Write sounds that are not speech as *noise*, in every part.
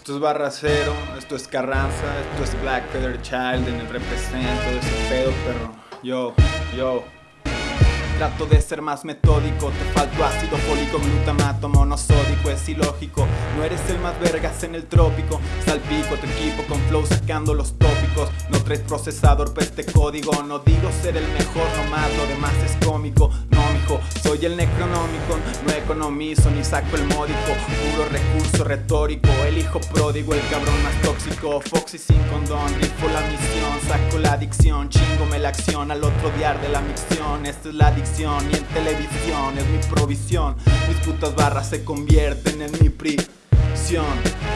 Esto es Barra Cero, esto es Carranza, esto es Black Feather Child en el represento de ese pedo, perro. Yo, yo. Trato de ser más metódico, te falto ácido fólico, glutamato monosódico, es ilógico. No eres el más vergas en el trópico, salpico tu equipo con flow sacando los tópicos. No traes procesador pa' este código, no digo ser el mejor, nomás lo demás es cómico. No, mijo, soy el necronómico, economizo ni saco el módico. Puro recurso retórico, el hijo pródigo, el cabrón más tóxico. Foxy sin condón, rifo la misión, saco la adicción, chingome la acción al otro diar de la micción. Esta es la adicción ni en televisión es mi provisión. Mis putas barras se convierten en mi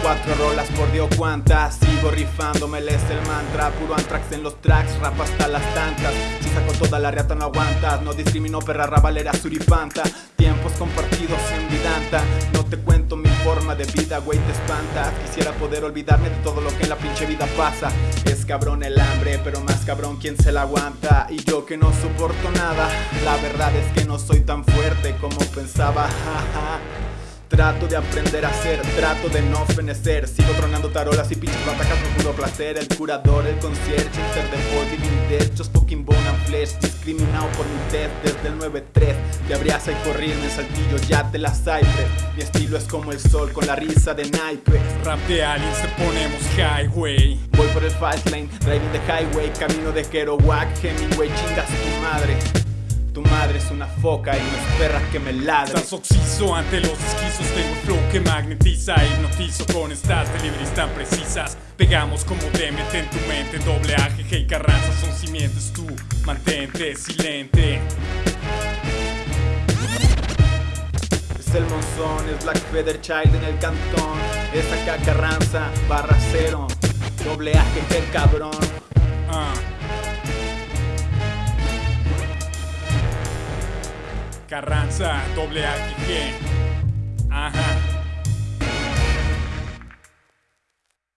Cuatro rolas por Dios cuantas Sigo rifándome, les el mantra. Puro antrax en los tracks, rap hasta las tantas. Si saco toda la reata no aguantas No discrimino perra rabalera suripanta Tiempos compartidos en vidanta. No te cuento mi forma de vida, güey te espanta. Quisiera poder olvidarme de todo lo que en la pinche vida pasa. Es cabrón el hambre, pero más cabrón quien se la aguanta. Y yo que no soporto nada La verdad es que no soy tan fuerte como pensaba *laughs* Trato de aprender a ser, trato de no fenecer. Sigo tronando tarolas y pinches batacas por puro placer. El curador, el concierge, ser de body, vintage Just fucking bone and flesh Discriminado por mi test desde el 9-3 De abriaza y corrirme, saltillo, ya te la cypher Mi estilo es como el sol con la risa de naipes Rap de aliens te ponemos highway. Voy por el fast lane, driving the highway Camino de Kerouac, Hemingway, chingas tu madre tu madre. es una foca y no esperas que me ladre Estás oxiso ante los esquizos Tengo un flow que magnetiza Hipnotizo con estas deliveries tan precisas. Pegamos como Demet en tu mente Doble AGG y Carranza son simientes Tú mantente silente. Es el monzón, es Black Feather Child en el cantón. Es acá Carranza, barra cero Doble AGG cabrón Carranza, doble. Ajá.